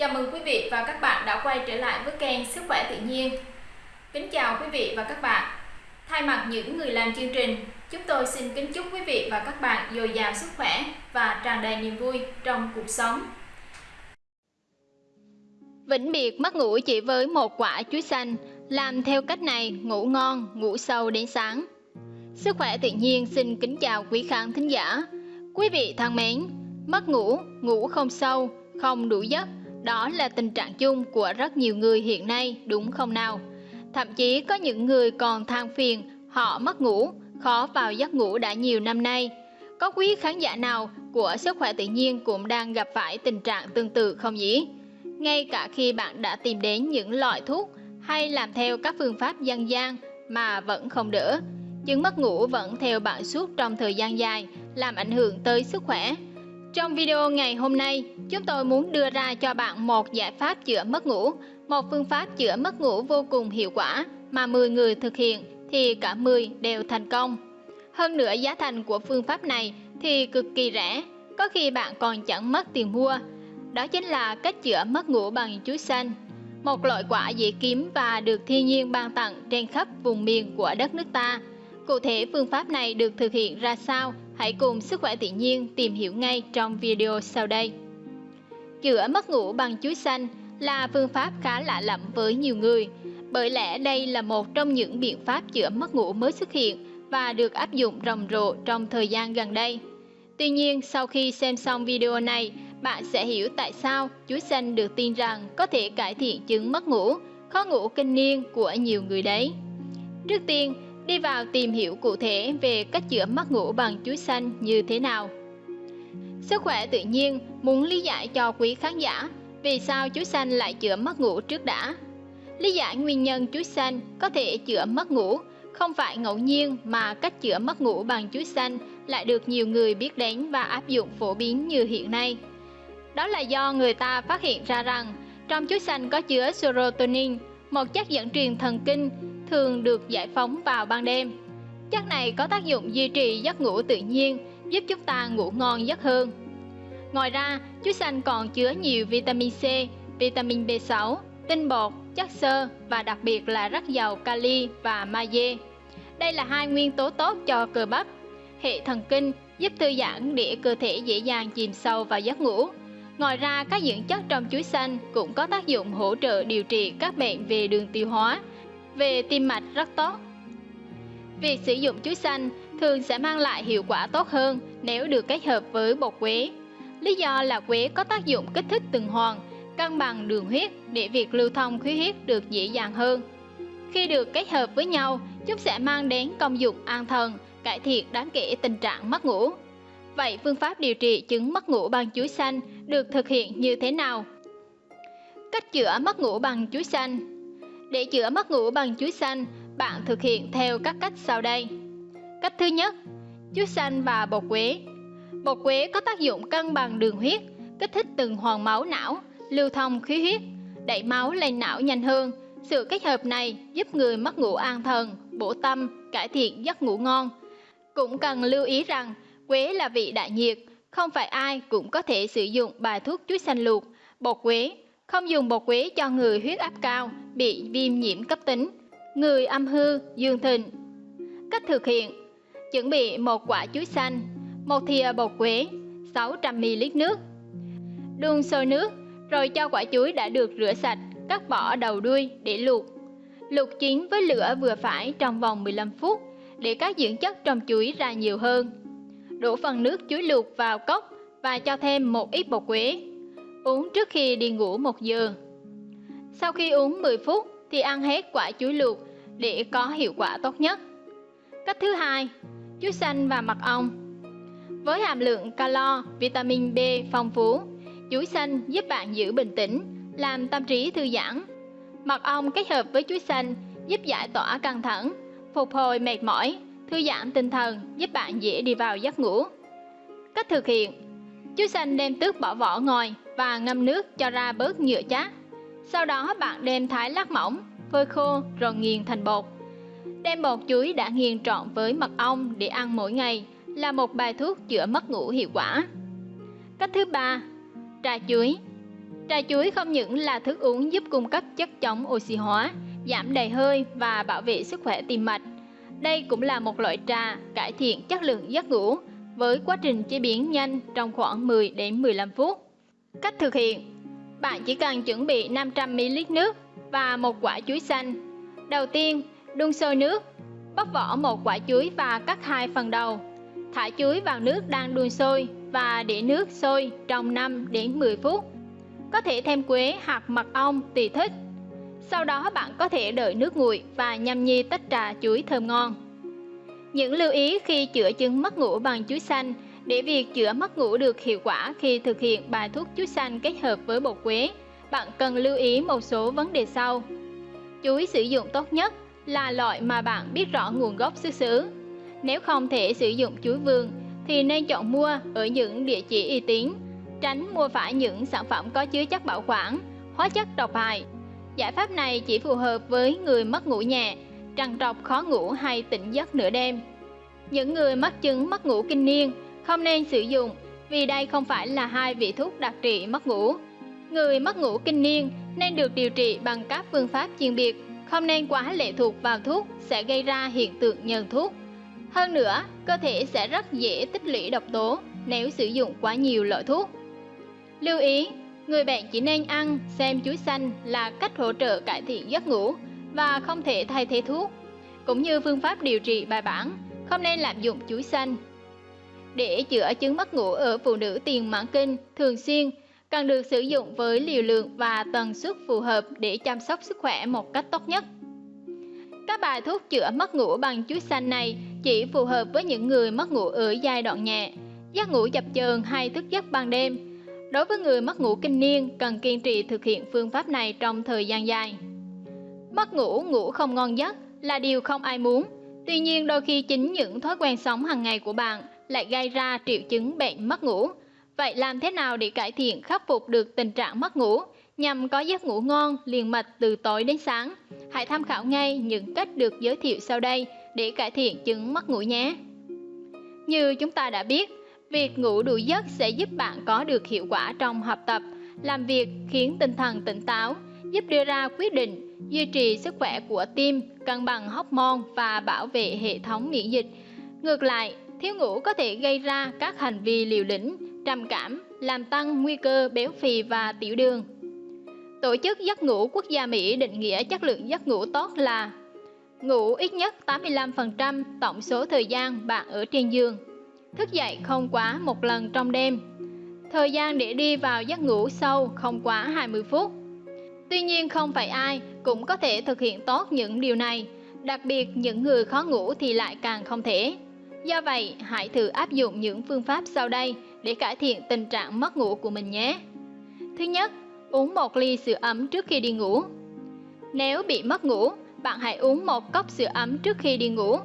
Chào mừng quý vị và các bạn đã quay trở lại với kênh Sức khỏe tự nhiên. Kính chào quý vị và các bạn. Thay mặt những người làm chương trình, chúng tôi xin kính chúc quý vị và các bạn dồi dào sức khỏe và tràn đầy niềm vui trong cuộc sống. Vĩnh biệt mất ngủ chỉ với một quả chuối xanh, làm theo cách này ngủ ngon, ngủ sâu đến sáng. Sức khỏe tự nhiên xin kính chào quý khán thính giả. Quý vị thân mến, mất ngủ, ngủ không sâu, không đủ giấc, đó là tình trạng chung của rất nhiều người hiện nay đúng không nào? Thậm chí có những người còn than phiền họ mất ngủ, khó vào giấc ngủ đã nhiều năm nay. Có quý khán giả nào của sức khỏe tự nhiên cũng đang gặp phải tình trạng tương tự không nhỉ? Ngay cả khi bạn đã tìm đến những loại thuốc hay làm theo các phương pháp dân gian mà vẫn không đỡ, chứng mất ngủ vẫn theo bạn suốt trong thời gian dài, làm ảnh hưởng tới sức khỏe. Trong video ngày hôm nay, chúng tôi muốn đưa ra cho bạn một giải pháp chữa mất ngủ, một phương pháp chữa mất ngủ vô cùng hiệu quả mà 10 người thực hiện thì cả 10 đều thành công. Hơn nữa giá thành của phương pháp này thì cực kỳ rẻ, có khi bạn còn chẳng mất tiền mua. Đó chính là cách chữa mất ngủ bằng chuối xanh, một loại quả dễ kiếm và được thiên nhiên ban tặng trên khắp vùng miền của đất nước ta. Cụ thể phương pháp này được thực hiện ra sao? Hãy cùng Sức khỏe tự nhiên tìm hiểu ngay trong video sau đây. Chữa mất ngủ bằng chuối xanh là phương pháp khá lạ lẫm với nhiều người, bởi lẽ đây là một trong những biện pháp chữa mất ngủ mới xuất hiện và được áp dụng rầm rộ trong thời gian gần đây. Tuy nhiên, sau khi xem xong video này, bạn sẽ hiểu tại sao chuối xanh được tin rằng có thể cải thiện chứng mất ngủ, khó ngủ kinh niên của nhiều người đấy. Trước tiên, đi vào tìm hiểu cụ thể về cách chữa mất ngủ bằng chuối xanh như thế nào. Sức khỏe tự nhiên muốn lý giải cho quý khán giả vì sao chuối xanh lại chữa mất ngủ trước đã. Lý giải nguyên nhân chuối xanh có thể chữa mất ngủ không phải ngẫu nhiên mà cách chữa mất ngủ bằng chuối xanh lại được nhiều người biết đến và áp dụng phổ biến như hiện nay. Đó là do người ta phát hiện ra rằng trong chuối xanh có chứa serotonin, một chất dẫn truyền thần kinh thường được giải phóng vào ban đêm. Chất này có tác dụng duy trì giấc ngủ tự nhiên, giúp chúng ta ngủ ngon giấc hơn. Ngoài ra, chuối xanh còn chứa nhiều vitamin C, vitamin B6, tinh bột, chất xơ và đặc biệt là rất giàu kali và magie. Đây là hai nguyên tố tốt cho cơ bắp, hệ thần kinh, giúp thư giãn để cơ thể dễ dàng chìm sâu vào giấc ngủ. Ngoài ra, các dưỡng chất trong chuối xanh cũng có tác dụng hỗ trợ điều trị các bệnh về đường tiêu hóa, về tim mạch rất tốt. Việc sử dụng chuối xanh thường sẽ mang lại hiệu quả tốt hơn nếu được kết hợp với bột quế. Lý do là quế có tác dụng kích thích tuần hoàn, cân bằng đường huyết để việc lưu thông khí huyết được dễ dàng hơn. Khi được kết hợp với nhau, chúng sẽ mang đến công dụng an thần, cải thiện đáng kể tình trạng mất ngủ. Vậy phương pháp điều trị chứng mất ngủ bằng chuối xanh được thực hiện như thế nào? Cách chữa mất ngủ bằng chuối xanh để chữa mất ngủ bằng chuối xanh, bạn thực hiện theo các cách sau đây. Cách thứ nhất, chuối xanh và bột quế. Bột quế có tác dụng cân bằng đường huyết, kích thích tuần hoàn máu não, lưu thông khí huyết, đẩy máu lên não nhanh hơn. Sự kết hợp này giúp người mất ngủ an thần, bổ tâm, cải thiện giấc ngủ ngon. Cũng cần lưu ý rằng Quế là vị đại nhiệt, không phải ai cũng có thể sử dụng bài thuốc chuối xanh luộc, bột quế. Không dùng bột quế cho người huyết áp cao, bị viêm nhiễm cấp tính, người âm hư, dương thịnh. Cách thực hiện Chuẩn bị một quả chuối xanh, một thìa bột quế, 600ml nước. Đun sôi nước, rồi cho quả chuối đã được rửa sạch, cắt bỏ đầu đuôi để luộc. Luộc chín với lửa vừa phải trong vòng 15 phút để các dưỡng chất trong chuối ra nhiều hơn đổ phần nước chuối luộc vào cốc và cho thêm một ít bột quế. Uống trước khi đi ngủ một giờ. Sau khi uống 10 phút thì ăn hết quả chuối luộc để có hiệu quả tốt nhất. Cách thứ hai, chuối xanh và mật ong. Với hàm lượng calo, vitamin B phong phú, chuối xanh giúp bạn giữ bình tĩnh, làm tâm trí thư giãn. Mật ong kết hợp với chuối xanh giúp giải tỏa căng thẳng, phục hồi mệt mỏi, thư giãn tinh thần giúp bạn dễ đi vào giấc ngủ. Cách thực hiện Chuối xanh đem tước bỏ vỏ ngoài và ngâm nước cho ra bớt nhựa chát. Sau đó bạn đem thái lát mỏng, phơi khô rồi nghiền thành bột. Đem bột chuối đã nghiền trộn với mật ong để ăn mỗi ngày là một bài thuốc chữa mất ngủ hiệu quả. Cách thứ ba, trà chuối. Trà chuối không những là thức uống giúp cung cấp chất chống oxy hóa, giảm đầy hơi và bảo vệ sức khỏe tim mạch. Đây cũng là một loại trà cải thiện chất lượng giấc ngủ với quá trình chế biến nhanh trong khoảng 10 đến 15 phút. Cách thực hiện Bạn chỉ cần chuẩn bị 500ml nước và một quả chuối xanh. Đầu tiên, đun sôi nước, bóc vỏ một quả chuối và cắt hai phần đầu. Thả chuối vào nước đang đun sôi và để nước sôi trong 5 đến 10 phút. Có thể thêm quế hoặc mật ong tùy thích. Sau đó bạn có thể đợi nước nguội và nhâm nhi tách trà chuối thơm ngon. Những lưu ý khi chữa chứng mất ngủ bằng chuối xanh để việc chữa mất ngủ được hiệu quả khi thực hiện bài thuốc chuối xanh kết hợp với bột quế, bạn cần lưu ý một số vấn đề sau. Chuối sử dụng tốt nhất là loại mà bạn biết rõ nguồn gốc xuất xứ. Nếu không thể sử dụng chuối vườn thì nên chọn mua ở những địa chỉ uy tín, tránh mua phải những sản phẩm có chứa chất bảo quản, hóa chất độc hại. Giải pháp này chỉ phù hợp với người mất ngủ nhẹ, trằn trọc khó ngủ hay tỉnh giấc nửa đêm. Những người mắc chứng mất ngủ kinh niên không nên sử dụng vì đây không phải là hai vị thuốc đặc trị mất ngủ. Người mất ngủ kinh niên nên được điều trị bằng các phương pháp chuyên biệt, không nên quá lệ thuộc vào thuốc sẽ gây ra hiện tượng nhờn thuốc. Hơn nữa, cơ thể sẽ rất dễ tích lũy độc tố nếu sử dụng quá nhiều loại thuốc. Lưu ý, người bệnh chỉ nên ăn xem chuối xanh là cách hỗ trợ cải thiện giấc ngủ và không thể thay thế thuốc, cũng như phương pháp điều trị bài bản, không nên lạm dụng chuối xanh. Để chữa chứng mất ngủ ở phụ nữ tiền mãn kinh thường xuyên, cần được sử dụng với liều lượng và tần suất phù hợp để chăm sóc sức khỏe một cách tốt nhất. Các bài thuốc chữa mất ngủ bằng chuối xanh này chỉ phù hợp với những người mất ngủ ở giai đoạn nhẹ, giấc ngủ chập chờn hay thức giấc ban đêm. Đối với người mất ngủ kinh niên, cần kiên trì thực hiện phương pháp này trong thời gian dài. Mất ngủ, ngủ không ngon giấc là điều không ai muốn. Tuy nhiên đôi khi chính những thói quen sống hàng ngày của bạn lại gây ra triệu chứng bệnh mất ngủ. Vậy làm thế nào để cải thiện khắc phục được tình trạng mất ngủ nhằm có giấc ngủ ngon liền mạch từ tối đến sáng? Hãy tham khảo ngay những cách được giới thiệu sau đây để cải thiện chứng mất ngủ nhé. Như chúng ta đã biết, việc ngủ đủ giấc sẽ giúp bạn có được hiệu quả trong học tập, làm việc khiến tinh thần tỉnh táo, giúp đưa ra quyết định, duy trì sức khỏe của tim, cân bằng hormone và bảo vệ hệ thống miễn dịch. Ngược lại, thiếu ngủ có thể gây ra các hành vi liều lĩnh, trầm cảm, làm tăng nguy cơ béo phì và tiểu đường. Tổ chức giấc ngủ quốc gia Mỹ định nghĩa chất lượng giấc ngủ tốt là ngủ ít nhất 85% tổng số thời gian bạn ở trên giường, thức dậy không quá một lần trong đêm, thời gian để đi vào giấc ngủ sâu không quá 20 phút. Tuy nhiên không phải ai cũng có thể thực hiện tốt những điều này, đặc biệt những người khó ngủ thì lại càng không thể. Do vậy, hãy thử áp dụng những phương pháp sau đây để cải thiện tình trạng mất ngủ của mình nhé. Thứ nhất, uống một ly sữa ấm trước khi đi ngủ. Nếu bị mất ngủ, bạn hãy uống một cốc sữa ấm trước khi đi ngủ.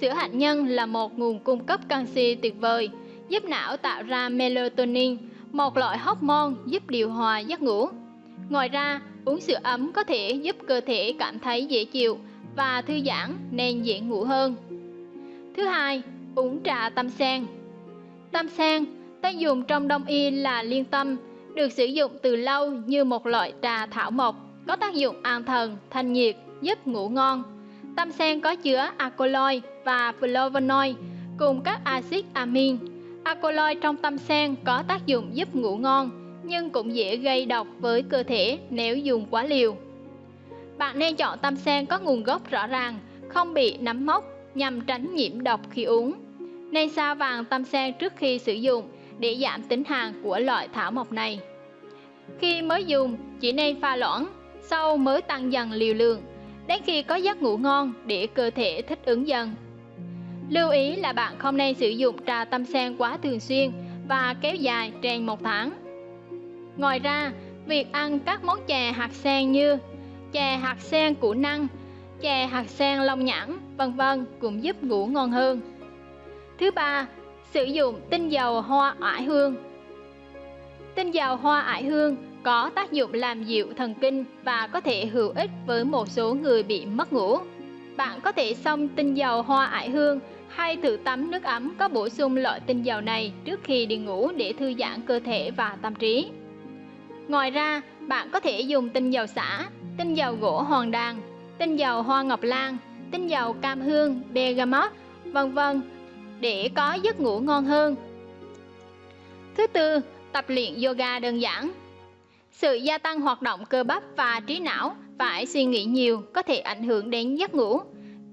Sữa hạt nhân là một nguồn cung cấp canxi tuyệt vời, giúp não tạo ra melatonin, một loại hormone giúp điều hòa giấc ngủ. Ngoài ra, uống sữa ấm có thể giúp cơ thể cảm thấy dễ chịu và thư giãn nên dễ ngủ hơn. Thứ hai, uống trà tam sen. Tam sen, tên dùng trong đông y là liên tâm, được sử dụng từ lâu như một loại trà thảo mộc, có tác dụng an thần, thanh nhiệt, giúp ngủ ngon. Tam sen có chứa alkaloid và flavonoid cùng các axit amin. Alkaloid trong tam sen có tác dụng giúp ngủ ngon, nhưng cũng dễ gây độc với cơ thể nếu dùng quá liều. Bạn nên chọn tam sen có nguồn gốc rõ ràng, không bị nấm mốc nhằm tránh nhiễm độc khi uống. Nên sao vàng tam sen trước khi sử dụng để giảm tính hàn của loại thảo mộc này. Khi mới dùng, chỉ nên pha loãng, sau mới tăng dần liều lượng, đến khi có giấc ngủ ngon để cơ thể thích ứng dần. Lưu ý là bạn không nên sử dụng trà tâm sen quá thường xuyên và kéo dài trên một tháng. Ngoài ra, việc ăn các món chè hạt sen như chè hạt sen củ năng, chè hạt sen long nhãn, vân vân cũng giúp ngủ ngon hơn. Thứ ba, sử dụng tinh dầu hoa oải hương. Tinh dầu hoa oải hương có tác dụng làm dịu thần kinh và có thể hữu ích với một số người bị mất ngủ. Bạn có thể xông tinh dầu hoa oải hương hay thử tắm nước ấm có bổ sung loại tinh dầu này trước khi đi ngủ để thư giãn cơ thể và tâm trí. Ngoài ra, bạn có thể dùng tinh dầu xả, tinh dầu gỗ hoàng đàn, tinh dầu hoa ngọc lan, tinh dầu cam hương, bergamot, vân vân để có giấc ngủ ngon hơn. Thứ tư, tập luyện yoga đơn giản. Sự gia tăng hoạt động cơ bắp và trí não phải suy nghĩ nhiều có thể ảnh hưởng đến giấc ngủ.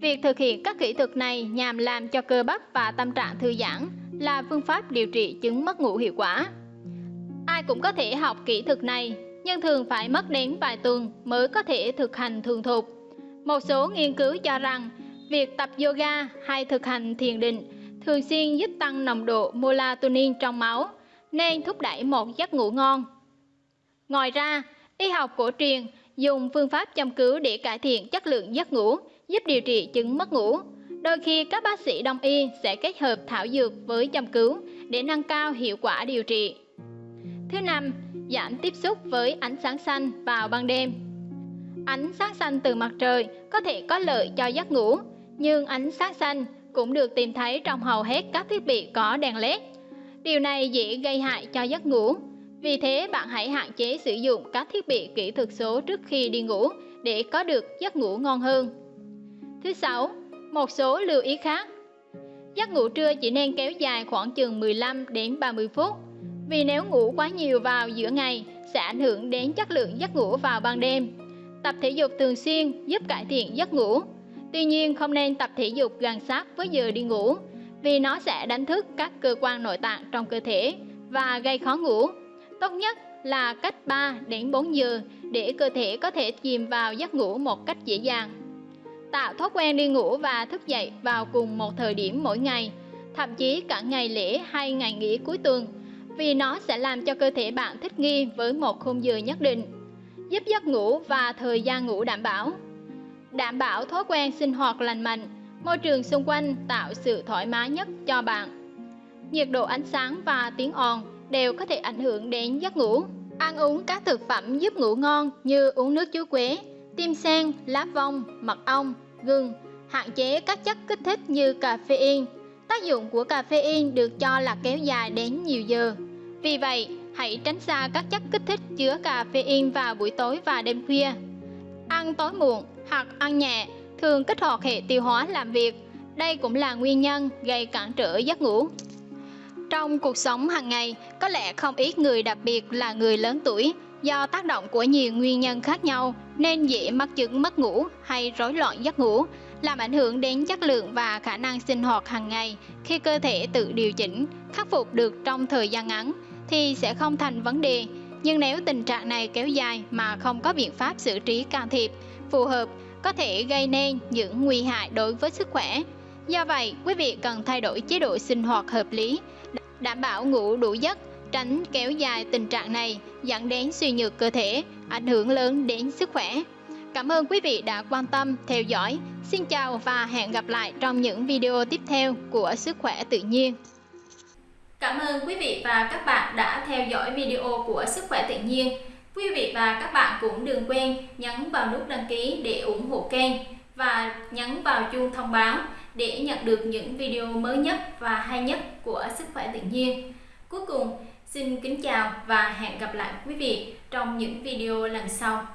Việc thực hiện các kỹ thuật này nhằm làm cho cơ bắp và tâm trạng thư giãn là phương pháp điều trị chứng mất ngủ hiệu quả. Ai cũng có thể học kỹ thuật này, nhưng thường phải mất đến vài tuần mới có thể thực hành thường thục. Một số nghiên cứu cho rằng việc tập yoga hay thực hành thiền định thường xuyên giúp tăng nồng độ melatonin trong máu, nên thúc đẩy một giấc ngủ ngon. Ngoài ra, y học cổ truyền dùng phương pháp châm cứu để cải thiện chất lượng giấc ngủ, giúp điều trị chứng mất ngủ. Đôi khi các bác sĩ đông y sẽ kết hợp thảo dược với châm cứu để nâng cao hiệu quả điều trị. Thứ năm, giảm tiếp xúc với ánh sáng xanh vào ban đêm. Ánh sáng xanh từ mặt trời có thể có lợi cho giấc ngủ, nhưng ánh sáng xanh cũng được tìm thấy trong hầu hết các thiết bị có đèn led. Điều này dễ gây hại cho giấc ngủ. Vì thế bạn hãy hạn chế sử dụng các thiết bị kỹ thuật số trước khi đi ngủ để có được giấc ngủ ngon hơn. Thứ sáu, một số lưu ý khác. Giấc ngủ trưa chỉ nên kéo dài khoảng chừng 15 đến 30 phút. Vì nếu ngủ quá nhiều vào giữa ngày sẽ ảnh hưởng đến chất lượng giấc ngủ vào ban đêm. Tập thể dục thường xuyên giúp cải thiện giấc ngủ. Tuy nhiên không nên tập thể dục gần sát với giờ đi ngủ vì nó sẽ đánh thức các cơ quan nội tạng trong cơ thể và gây khó ngủ. Tốt nhất là cách 3 đến 4 giờ để cơ thể có thể chìm vào giấc ngủ một cách dễ dàng. Tạo thói quen đi ngủ và thức dậy vào cùng một thời điểm mỗi ngày, thậm chí cả ngày lễ hay ngày nghỉ cuối tuần, vì nó sẽ làm cho cơ thể bạn thích nghi với một khung giờ nhất định, giúp giấc ngủ và thời gian ngủ đảm bảo. Đảm bảo thói quen sinh hoạt lành mạnh, môi trường xung quanh tạo sự thoải mái nhất cho bạn. Nhiệt độ ánh sáng và tiếng ồn đều có thể ảnh hưởng đến giấc ngủ. Ăn uống các thực phẩm giúp ngủ ngon như uống nước chuối quế, tim sen, lá vong, mật ong, gừng, hạn chế các chất kích thích như caffeine. Tác dụng của caffeine được cho là kéo dài đến nhiều giờ. Vì vậy, hãy tránh xa các chất kích thích chứa caffeine vào buổi tối và đêm khuya. Ăn tối muộn hoặc ăn nhẹ thường kích hoạt hệ tiêu hóa làm việc. Đây cũng là nguyên nhân gây cản trở giấc ngủ. Trong cuộc sống hàng ngày, có lẽ không ít người đặc biệt là người lớn tuổi do tác động của nhiều nguyên nhân khác nhau nên dễ mắc chứng mất ngủ hay rối loạn giấc ngủ, làm ảnh hưởng đến chất lượng và khả năng sinh hoạt hàng ngày. Khi cơ thể tự điều chỉnh, khắc phục được trong thời gian ngắn thì sẽ không thành vấn đề. Nhưng nếu tình trạng này kéo dài mà không có biện pháp xử trí can thiệp phù hợp có thể gây nên những nguy hại đối với sức khỏe. Do vậy, quý vị cần thay đổi chế độ sinh hoạt hợp lý, đảm bảo ngủ đủ giấc, tránh kéo dài tình trạng này dẫn đến suy nhược cơ thể, ảnh hưởng lớn đến sức khỏe. Cảm ơn quý vị đã quan tâm theo dõi. Xin chào và hẹn gặp lại trong những video tiếp theo của Sức khỏe tự nhiên. Cảm ơn quý vị và các bạn đã theo dõi video của Sức khỏe tự nhiên. Quý vị và các bạn cũng đừng quên nhấn vào nút đăng ký để ủng hộ kênh và nhấn vào chuông thông báo để nhận được những video mới nhất và hay nhất của Sức khỏe tự nhiên. Cuối cùng, xin kính chào và hẹn gặp lại quý vị trong những video lần sau.